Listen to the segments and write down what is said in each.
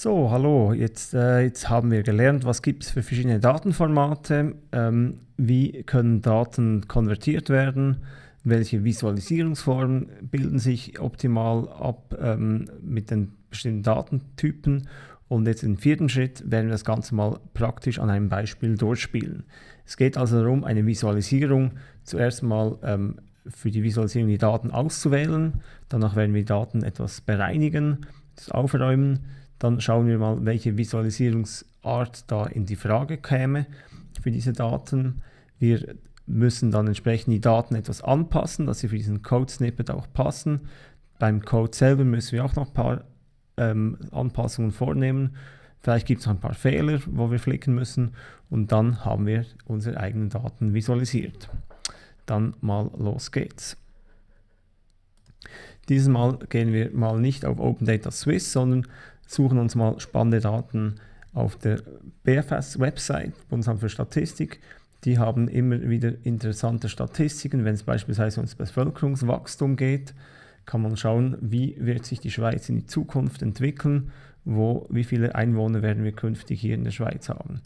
So, hallo, jetzt, äh, jetzt haben wir gelernt, was gibt es für verschiedene Datenformate, ähm, wie können Daten konvertiert werden, welche Visualisierungsformen bilden sich optimal ab ähm, mit den bestimmten Datentypen. Und jetzt im vierten Schritt werden wir das Ganze mal praktisch an einem Beispiel durchspielen. Es geht also darum, eine Visualisierung zuerst mal ähm, für die Visualisierung die Daten auszuwählen, danach werden wir die Daten etwas bereinigen, das aufräumen, dann schauen wir mal, welche Visualisierungsart da in die Frage käme für diese Daten. Wir müssen dann entsprechend die Daten etwas anpassen, dass sie für diesen Code-Snippet auch passen. Beim Code selber müssen wir auch noch ein paar ähm, Anpassungen vornehmen. Vielleicht gibt es noch ein paar Fehler, wo wir flicken müssen und dann haben wir unsere eigenen Daten visualisiert. Dann mal los geht's. Dieses Mal gehen wir mal nicht auf Open Data Swiss, sondern suchen uns mal spannende Daten auf der BFS-Website, Bundesamt für Statistik. Die haben immer wieder interessante Statistiken. Wenn es beispielsweise ums Bevölkerungswachstum geht, kann man schauen, wie wird sich die Schweiz in die Zukunft entwickeln, wo, wie viele Einwohner werden wir künftig hier in der Schweiz haben.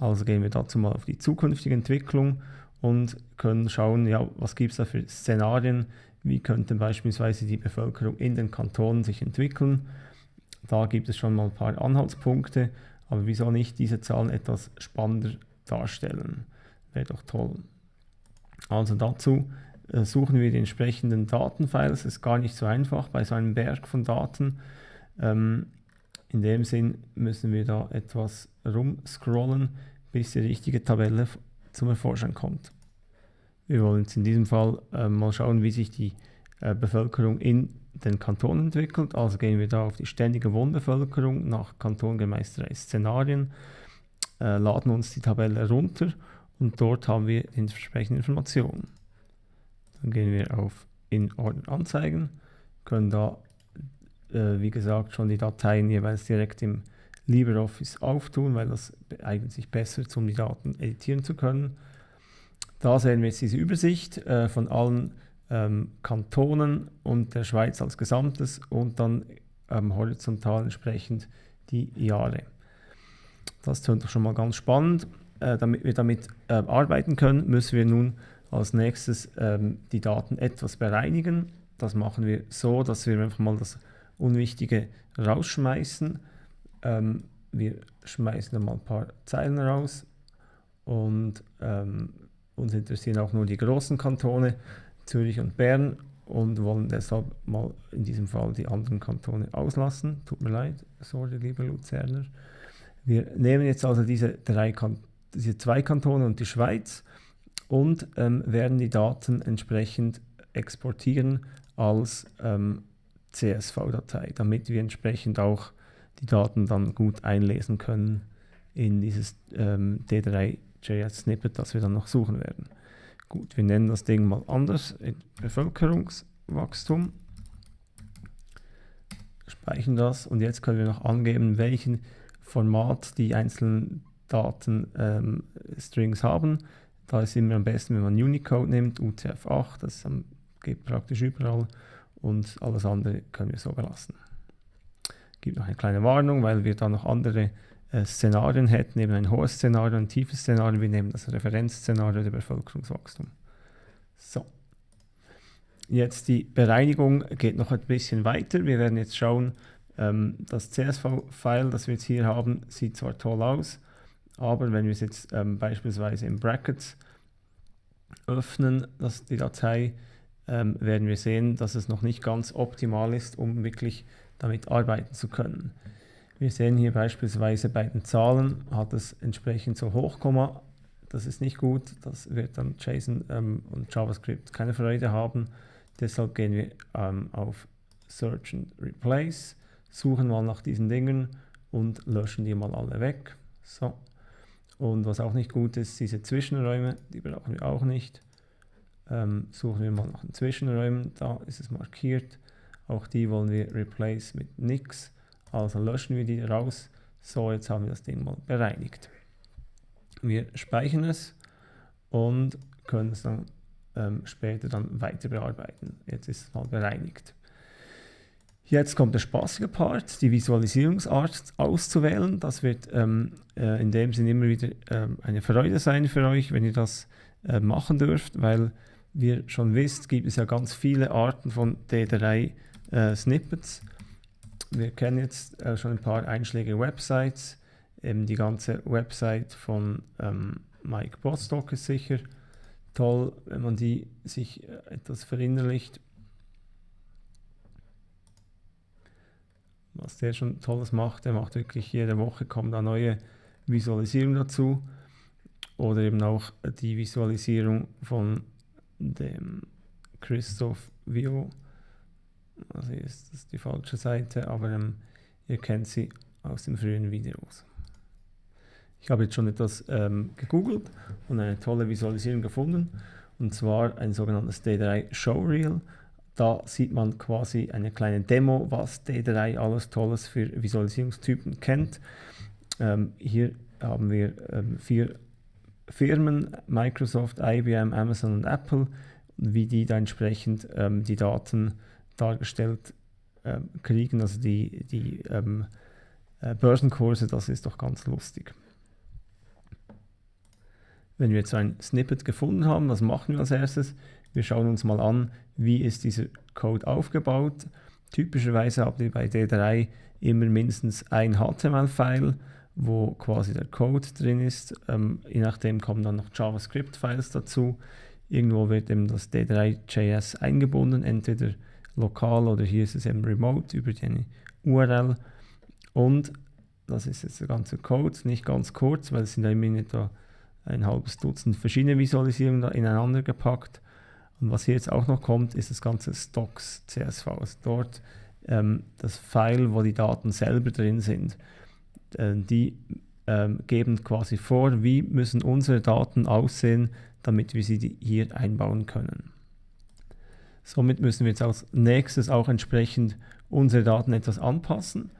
Also gehen wir dazu mal auf die zukünftige Entwicklung und können schauen, ja, was gibt es da für Szenarien, wie könnte beispielsweise die Bevölkerung in den Kantonen sich entwickeln da gibt es schon mal ein paar Anhaltspunkte, aber wieso nicht diese Zahlen etwas spannender darstellen? Wäre doch toll. Also dazu äh, suchen wir die entsprechenden Datenfiles. Es ist gar nicht so einfach bei so einem Berg von Daten. Ähm, in dem Sinn müssen wir da etwas rumscrollen, bis die richtige Tabelle zum Vorschein kommt. Wir wollen jetzt in diesem Fall äh, mal schauen, wie sich die äh, Bevölkerung in den Kanton entwickelt. Also gehen wir da auf die ständige Wohnbevölkerung nach Kanton gemäß drei Szenarien, äh, laden uns die Tabelle runter und dort haben wir die entsprechenden Informationen. Dann gehen wir auf in Ordner anzeigen, können da äh, wie gesagt schon die Dateien jeweils direkt im LibreOffice auftun, weil das eignet sich besser, um die Daten editieren zu können. Da sehen wir jetzt diese Übersicht äh, von allen ähm, Kantonen und der Schweiz als Gesamtes und dann ähm, horizontal entsprechend die Jahre. Das klingt doch schon mal ganz spannend. Äh, damit wir damit äh, arbeiten können, müssen wir nun als nächstes ähm, die Daten etwas bereinigen. Das machen wir so, dass wir einfach mal das Unwichtige rausschmeißen. Ähm, wir schmeißen dann mal ein paar Zeilen raus und ähm, uns interessieren auch nur die großen Kantone. Zürich und Bern und wollen deshalb mal in diesem Fall die anderen Kantone auslassen. Tut mir leid, sorry, liebe Luzerner. Wir nehmen jetzt also diese, drei diese zwei Kantone und die Schweiz und ähm, werden die Daten entsprechend exportieren als ähm, CSV-Datei, damit wir entsprechend auch die Daten dann gut einlesen können in dieses ähm, D3.js-Snippet, das wir dann noch suchen werden. Gut, wir nennen das Ding mal anders, Bevölkerungswachstum. Speichern das und jetzt können wir noch angeben, welchen Format die einzelnen Datenstrings ähm, haben. Da ist immer am besten, wenn man Unicode nimmt, UTF-8, das geht praktisch überall und alles andere können wir so belassen. Gibt noch eine kleine Warnung, weil wir da noch andere Szenarien hätten, eben ein hohes Szenario, ein tiefes Szenario. Wir nehmen das Referenzszenario der Bevölkerungswachstum. So. Jetzt die Bereinigung geht noch ein bisschen weiter. Wir werden jetzt schauen, ähm, das CSV-File, das wir jetzt hier haben, sieht zwar toll aus, aber wenn wir es jetzt ähm, beispielsweise in Brackets öffnen, das, die Datei, ähm, werden wir sehen, dass es noch nicht ganz optimal ist, um wirklich damit arbeiten zu können. Wir sehen hier beispielsweise bei den Zahlen hat es entsprechend so Hochkomma. Das ist nicht gut. Das wird dann JSON ähm, und JavaScript keine Freude haben. Deshalb gehen wir ähm, auf Search and Replace, suchen mal nach diesen Dingen und löschen die mal alle weg. So. Und was auch nicht gut ist, diese Zwischenräume, die brauchen wir auch nicht. Ähm, suchen wir mal nach den Zwischenräumen, da ist es markiert. Auch die wollen wir replace mit nix. Also löschen wir die raus. So, jetzt haben wir das Ding mal bereinigt. Wir speichern es und können es dann ähm, später dann weiter bearbeiten. Jetzt ist es mal bereinigt. Jetzt kommt der spaßige Part, die Visualisierungsart auszuwählen. Das wird ähm, äh, in dem Sinne immer wieder äh, eine Freude sein für euch, wenn ihr das äh, machen dürft, weil wir schon wisst, gibt es ja ganz viele Arten von D3 äh. Wir kennen jetzt äh, schon ein paar einschlägige Websites. Eben die ganze Website von ähm, Mike Bostock ist sicher toll, wenn man die sich äh, etwas verinnerlicht. was der schon Tolles macht. Der macht wirklich jede Woche kommen da neue Visualisierungen dazu. Oder eben auch die Visualisierung von dem Christoph Vio. Also ist das die falsche Seite, aber ähm, ihr kennt sie aus den frühen Videos. Ich habe jetzt schon etwas ähm, gegoogelt und eine tolle Visualisierung gefunden. Und zwar ein sogenanntes D3 Showreel. Da sieht man quasi eine kleine Demo, was D3 alles Tolles für Visualisierungstypen kennt. Ähm, hier haben wir ähm, vier Firmen, Microsoft, IBM, Amazon und Apple, wie die da entsprechend ähm, die Daten dargestellt ähm, kriegen, also die, die ähm, äh, Börsenkurse, das ist doch ganz lustig. Wenn wir jetzt ein Snippet gefunden haben, was machen wir als erstes? Wir schauen uns mal an, wie ist dieser Code aufgebaut. Typischerweise habt ihr bei D3 immer mindestens ein HTML-File, wo quasi der Code drin ist. Ähm, je nachdem kommen dann noch JavaScript-Files dazu. Irgendwo wird eben das D3.js eingebunden, entweder lokal oder hier ist es eben remote über die URL. Und das ist jetzt der ganze Code, nicht ganz kurz, weil es sind ja immer etwa ein halbes Dutzend verschiedene Visualisierungen da ineinander gepackt. Und was hier jetzt auch noch kommt, ist das ganze Stocks CSV. Also dort ähm, das File, wo die Daten selber drin sind. Äh, die ähm, geben quasi vor, wie müssen unsere Daten aussehen, damit wir sie hier einbauen können. Somit müssen wir jetzt als nächstes auch entsprechend unsere Daten etwas anpassen.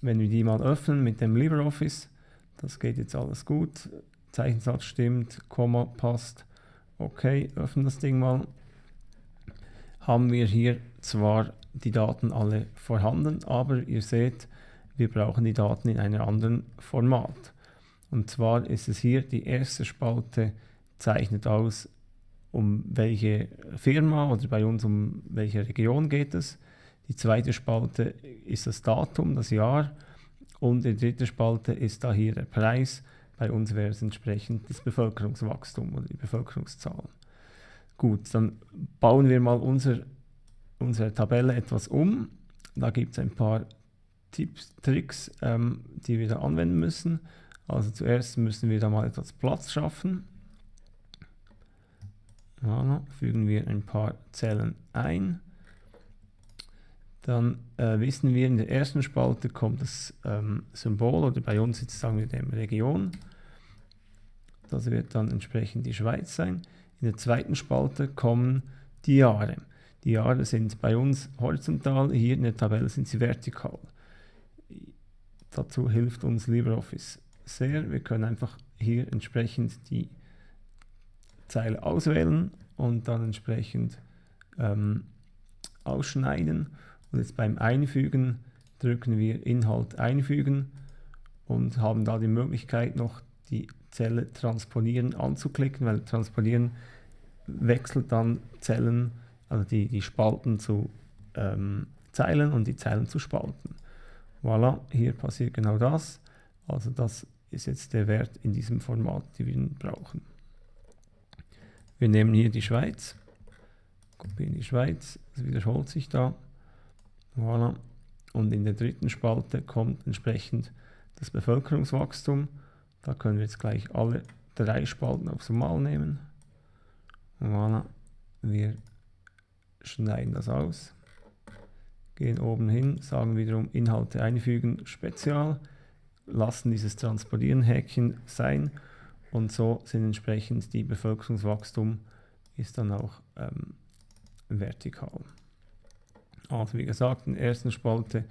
Wenn wir die mal öffnen mit dem LibreOffice, das geht jetzt alles gut, Zeichensatz stimmt, Komma passt, Okay, öffnen das Ding mal. Haben wir hier zwar die Daten alle vorhanden, aber ihr seht, wir brauchen die Daten in einem anderen Format. Und zwar ist es hier die erste Spalte zeichnet aus, um welche Firma oder bei uns um welche Region geht es. Die zweite Spalte ist das Datum, das Jahr und die dritte Spalte ist da hier der Preis bei uns wäre es entsprechend das Bevölkerungswachstum oder die Bevölkerungszahlen. Gut, dann bauen wir mal unser, unsere Tabelle etwas um. Da gibt es ein paar Tipps, Tricks, ähm, die wir da anwenden müssen. Also zuerst müssen wir da mal etwas Platz schaffen. Voilà, fügen wir ein paar Zellen ein. Dann äh, wissen wir, in der ersten Spalte kommt das ähm, Symbol oder bei uns jetzt sagen wir dem Region. Das wird dann entsprechend die Schweiz sein. In der zweiten Spalte kommen die Jahre. Die Jahre sind bei uns horizontal, hier in der Tabelle sind sie vertikal. Dazu hilft uns LibreOffice sehr. Wir können einfach hier entsprechend die Zeile auswählen und dann entsprechend ähm, ausschneiden und jetzt beim Einfügen drücken wir Inhalt einfügen und haben da die Möglichkeit noch die Zelle transponieren anzuklicken, weil transponieren wechselt dann Zellen, also die, die Spalten zu ähm, Zeilen und die Zeilen zu Spalten. Voilà, hier passiert genau das. Also das ist jetzt der Wert in diesem Format, den wir brauchen. Wir nehmen hier die Schweiz, kopieren die Schweiz, es wiederholt sich da. Voilà. Und in der dritten Spalte kommt entsprechend das Bevölkerungswachstum. Da können wir jetzt gleich alle drei Spalten aufs Mal nehmen. Voilà. Wir schneiden das aus, gehen oben hin, sagen wiederum Inhalte einfügen, Spezial, lassen dieses Transportieren-Häkchen sein und so sind entsprechend die Bevölkerungswachstum ist dann auch ähm, vertikal. Also wie gesagt, in der ersten Spalte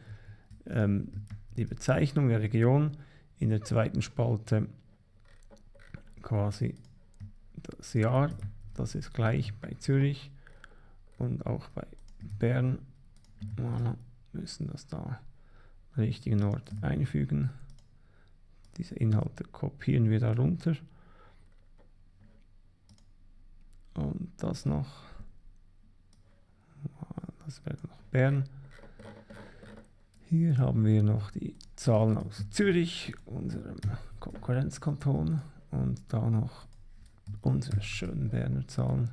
ähm, die Bezeichnung der Region, in der zweiten Spalte quasi das Jahr, das ist gleich bei Zürich und auch bei Bern. Voilà. müssen das da am richtigen Ort einfügen. Diese Inhalte kopieren wir da runter. Und das noch. Das wäre noch Bern. Hier haben wir noch die Zahlen aus Zürich, unserem Konkurrenzkanton. Und da noch unsere schönen Berner Zahlen.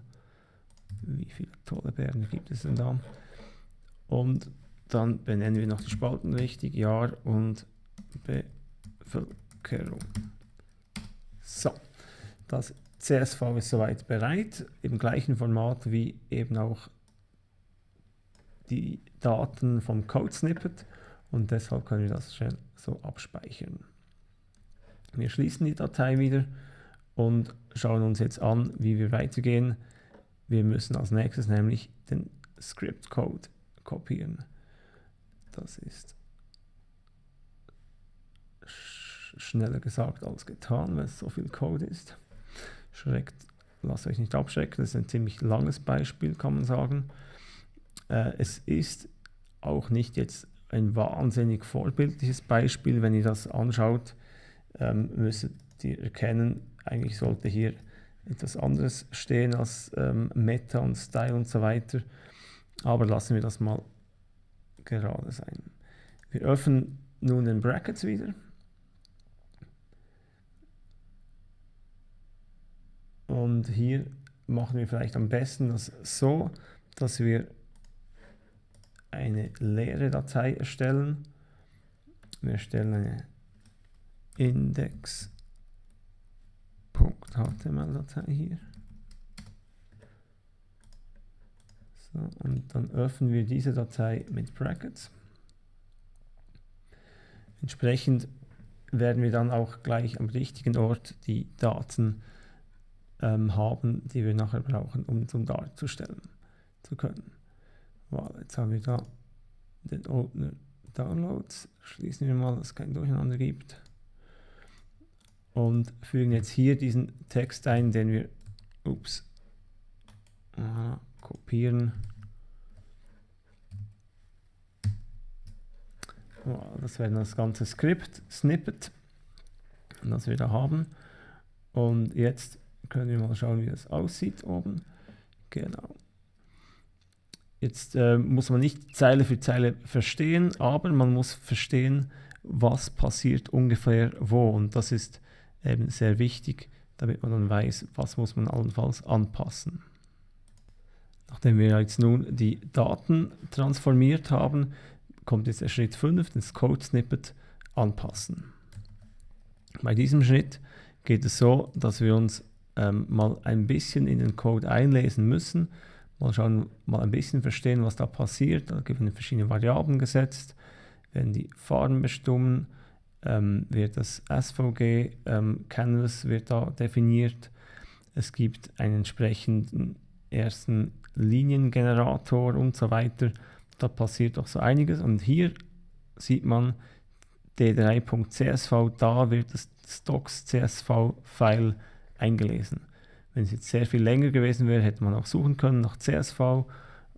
Wie viele tolle Berner gibt es denn da? Und dann benennen wir noch die Spalten richtig, Jahr und Bevölkerung. So, das CSV ist soweit bereit, im gleichen Format wie eben auch die Daten vom Code Snippet und deshalb können wir das schnell so abspeichern. Wir schließen die Datei wieder und schauen uns jetzt an, wie wir weitergehen. Wir müssen als nächstes nämlich den Script Code kopieren. Das ist schneller gesagt als getan, weil es so viel Code ist. Schreckt, lasst euch nicht abschrecken, das ist ein ziemlich langes Beispiel, kann man sagen. Äh, es ist auch nicht jetzt ein wahnsinnig vorbildliches Beispiel. Wenn ihr das anschaut, ähm, müsstet ihr erkennen, eigentlich sollte hier etwas anderes stehen als ähm, Meta und Style und so weiter. Aber lassen wir das mal gerade sein. Wir öffnen nun den Brackets wieder. Und hier machen wir vielleicht am besten das so, dass wir eine leere Datei erstellen. Wir erstellen eine index.html-Datei hier. So, und dann öffnen wir diese Datei mit Brackets. Entsprechend werden wir dann auch gleich am richtigen Ort die Daten ähm, haben, die wir nachher brauchen, um zum darzustellen zu können. Voilà, jetzt haben wir da den Ordner Downloads. Schließen wir mal, dass es kein Durcheinander gibt. Und fügen jetzt hier diesen Text ein, den wir ups, aha, kopieren. Voilà, das wäre das ganze Skript, Snippet, das wir da haben. Und jetzt können wir mal schauen, wie das aussieht oben. Genau. Jetzt äh, muss man nicht Zeile für Zeile verstehen, aber man muss verstehen, was passiert ungefähr wo. Und das ist eben sehr wichtig, damit man dann weiß, was muss man allenfalls anpassen. Nachdem wir jetzt nun die Daten transformiert haben, kommt jetzt der Schritt 5, das Code Snippet anpassen. Bei diesem Schritt geht es so, dass wir uns ähm, mal ein bisschen in den Code einlesen müssen mal schauen, mal ein bisschen verstehen, was da passiert. Da werden verschiedene Variablen gesetzt, werden die Farben bestimmen, ähm, wird das SVG ähm, Canvas wird da definiert. Es gibt einen entsprechenden ersten Liniengenerator und so weiter. Da passiert doch so einiges und hier sieht man d3.csv, da wird das Stocks CSV-File eingelesen. Wenn es jetzt sehr viel länger gewesen wäre, hätte man auch suchen können nach CSV,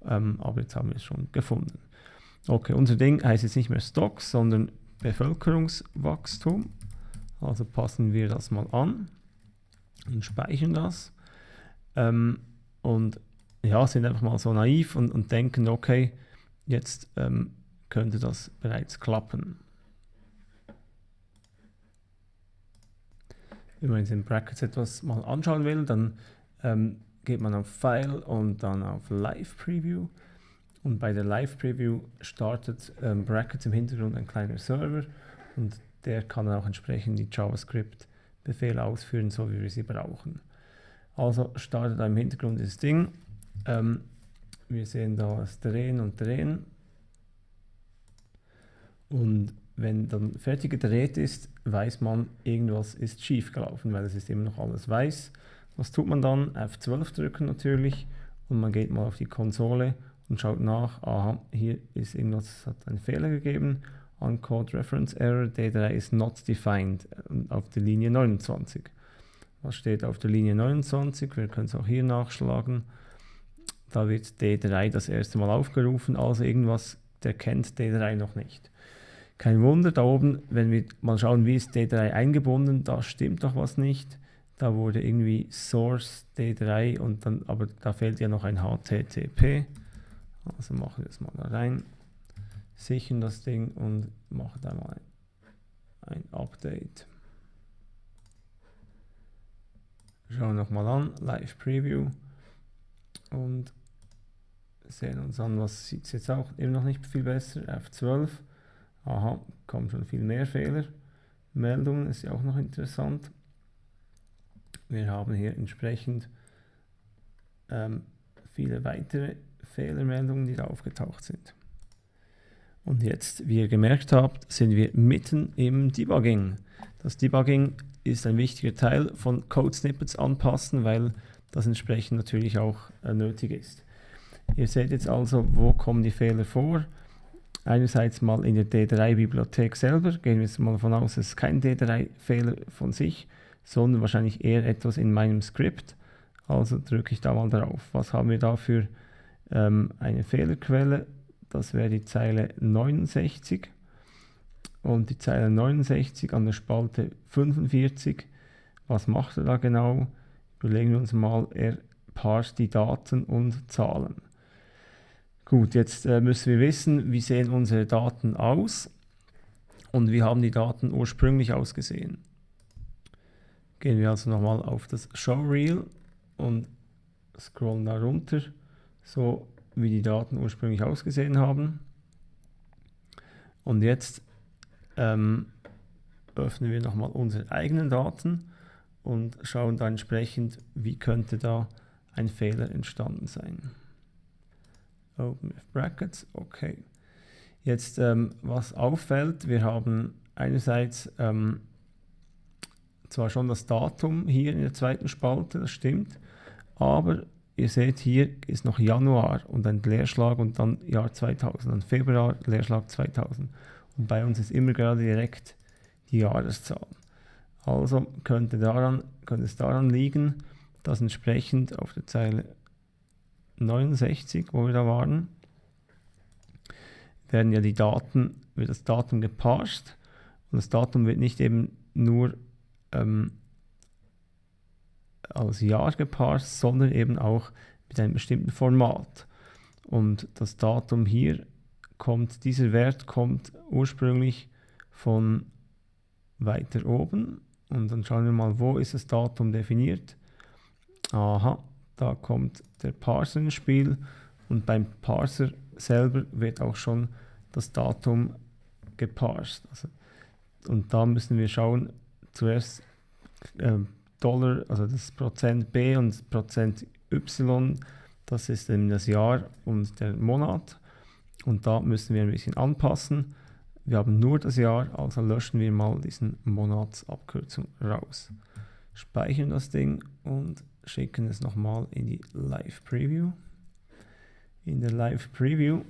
ähm, aber jetzt haben wir es schon gefunden. Okay, unser Ding heißt jetzt nicht mehr Stocks, sondern Bevölkerungswachstum. Also passen wir das mal an und speichern das. Ähm, und ja, sind einfach mal so naiv und, und denken, okay, jetzt ähm, könnte das bereits klappen. Wenn man in Brackets etwas mal anschauen will, dann ähm, geht man auf File und dann auf Live Preview. Und bei der Live Preview startet ähm, Brackets im Hintergrund ein kleiner Server und der kann auch entsprechend die JavaScript-Befehle ausführen, so wie wir sie brauchen. Also startet da im Hintergrund das Ding. Ähm, wir sehen da das Drehen und Drehen. Und wenn dann fertig gedreht ist, weiß man, irgendwas ist schief gelaufen, weil es ist immer noch alles weiß. Was tut man dann? F12 drücken natürlich und man geht mal auf die Konsole und schaut nach, aha, hier ist irgendwas, hat einen Fehler gegeben, Uncode Reference Error, D3 is not defined auf der Linie 29. Was steht auf der Linie 29? Wir können es auch hier nachschlagen. Da wird D3 das erste Mal aufgerufen, also irgendwas der kennt D3 noch nicht. Kein Wunder, da oben, wenn wir mal schauen, wie ist D3 eingebunden, da stimmt doch was nicht. Da wurde irgendwie Source D3 und dann, aber da fehlt ja noch ein HTTP. Also machen wir das mal da rein, sichern das Ding und machen da mal ein, ein Update. Schauen wir nochmal an, Live Preview und sehen uns an, was sieht es jetzt auch immer noch nicht viel besser, F12. Aha, kommen schon viel mehr Fehler. Meldungen ist ja auch noch interessant. Wir haben hier entsprechend ähm, viele weitere Fehlermeldungen, die da aufgetaucht sind. Und jetzt, wie ihr gemerkt habt, sind wir mitten im Debugging. Das Debugging ist ein wichtiger Teil von Code Snippets anpassen, weil das entsprechend natürlich auch äh, nötig ist. Ihr seht jetzt also, wo kommen die Fehler vor. Einerseits mal in der D3-Bibliothek selber, gehen wir jetzt mal davon aus, es ist kein D3-Fehler von sich, sondern wahrscheinlich eher etwas in meinem Skript. Also drücke ich da mal drauf. Was haben wir da für ähm, eine Fehlerquelle? Das wäre die Zeile 69 und die Zeile 69 an der Spalte 45. Was macht er da genau? Überlegen wir uns mal, er parst die Daten und Zahlen. Gut, jetzt äh, müssen wir wissen, wie sehen unsere Daten aus und wie haben die Daten ursprünglich ausgesehen. Gehen wir also nochmal auf das Showreel und scrollen da runter, so wie die Daten ursprünglich ausgesehen haben. Und jetzt ähm, öffnen wir nochmal unsere eigenen Daten und schauen da entsprechend, wie könnte da ein Fehler entstanden sein. Open Brackets, okay. Jetzt, ähm, was auffällt, wir haben einerseits ähm, zwar schon das Datum hier in der zweiten Spalte, das stimmt, aber ihr seht hier ist noch Januar und ein Leerschlag und dann Jahr 2000, dann Februar, Leerschlag 2000. Und bei uns ist immer gerade direkt die Jahreszahl. Also könnte, daran, könnte es daran liegen, dass entsprechend auf der Zeile 69, wo wir da waren, werden ja die Daten, wird das Datum geparst und das Datum wird nicht eben nur ähm, als Jahr geparst, sondern eben auch mit einem bestimmten Format. Und das Datum hier kommt, dieser Wert kommt ursprünglich von weiter oben und dann schauen wir mal, wo ist das Datum definiert. Aha, da kommt der Parser ins Spiel und beim Parser selber wird auch schon das Datum geparst. Also, und da müssen wir schauen, zuerst äh, Dollar, also das Prozent B und Prozent Y, das ist eben das Jahr und der Monat. Und da müssen wir ein bisschen anpassen. Wir haben nur das Jahr, also löschen wir mal diesen Monatsabkürzung raus. Speichern das Ding und schicken es nochmal in die Live Preview. In der Live Preview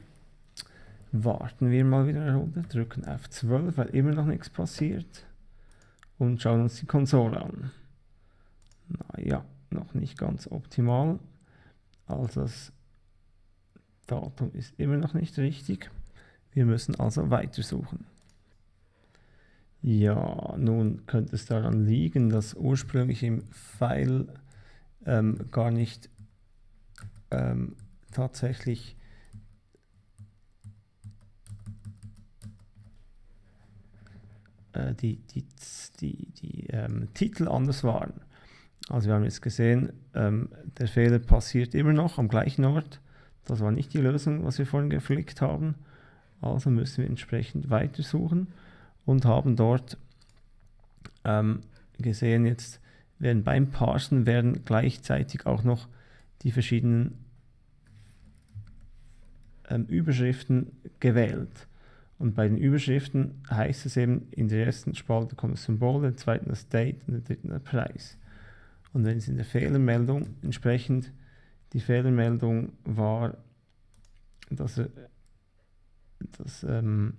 warten wir mal wieder eine Runde, drücken F12, weil immer noch nichts passiert und schauen uns die Konsole an. Naja, noch nicht ganz optimal. Also das Datum ist immer noch nicht richtig. Wir müssen also weitersuchen. Ja, nun könnte es daran liegen, dass ursprünglich im File ähm, gar nicht ähm, tatsächlich äh, die, die, die, die ähm, Titel anders waren. Also wir haben jetzt gesehen, ähm, der Fehler passiert immer noch am gleichen Ort. Das war nicht die Lösung, was wir vorhin geflickt haben. Also müssen wir entsprechend weitersuchen und haben dort ähm, gesehen jetzt, werden beim Parsen werden gleichzeitig auch noch die verschiedenen ähm, Überschriften gewählt. Und bei den Überschriften heißt es eben, in der ersten Spalte kommt das Symbol, in der zweiten das Date und in der dritten der Preis. Und wenn es in der Fehlermeldung entsprechend die Fehlermeldung war, dass er das ähm,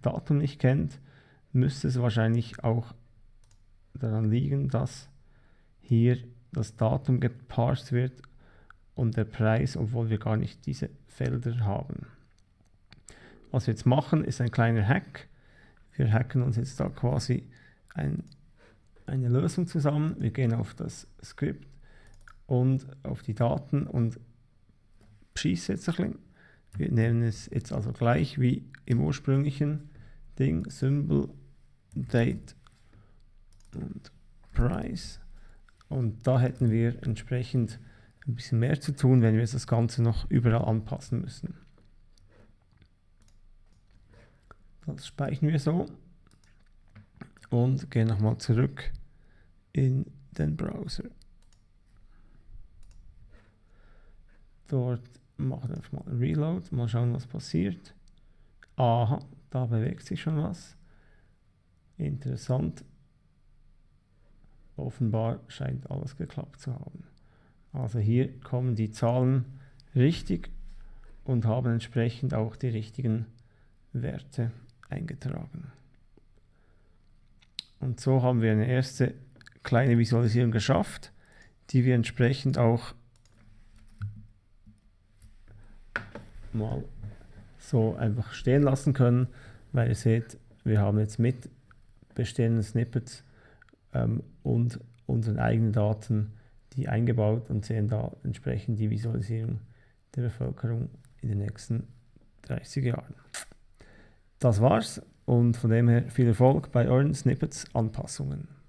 Datum nicht kennt, müsste es wahrscheinlich auch daran liegen, dass hier das Datum geparst wird und der Preis, obwohl wir gar nicht diese Felder haben. was wir jetzt machen, ist ein kleiner Hack. Wir hacken uns jetzt da quasi ein, eine Lösung zusammen. Wir gehen auf das Skript und auf die Daten und schießen jetzt ein bisschen. Wir nehmen es jetzt also gleich wie im ursprünglichen Ding, Symbol, Date und Price. Und da hätten wir entsprechend ein bisschen mehr zu tun, wenn wir das Ganze noch überall anpassen müssen. Das speichern wir so und gehen nochmal zurück in den Browser. Dort machen wir mal Reload, mal schauen, was passiert. Aha, da bewegt sich schon was. Interessant. Offenbar scheint alles geklappt zu haben. Also hier kommen die Zahlen richtig und haben entsprechend auch die richtigen Werte eingetragen. Und so haben wir eine erste kleine Visualisierung geschafft, die wir entsprechend auch mal so einfach stehen lassen können, weil ihr seht, wir haben jetzt mit bestehenden Snippets ähm, und unseren eigenen Daten die eingebaut und sehen da entsprechend die Visualisierung der Bevölkerung in den nächsten 30 Jahren. Das war's und von dem her viel Erfolg bei euren Snippets Anpassungen.